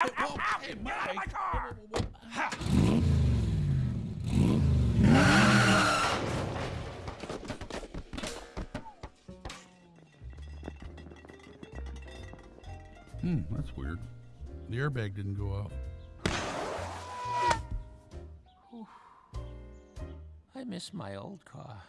Ow! Hmm, that's weird. The airbag didn't go off. I miss my old car.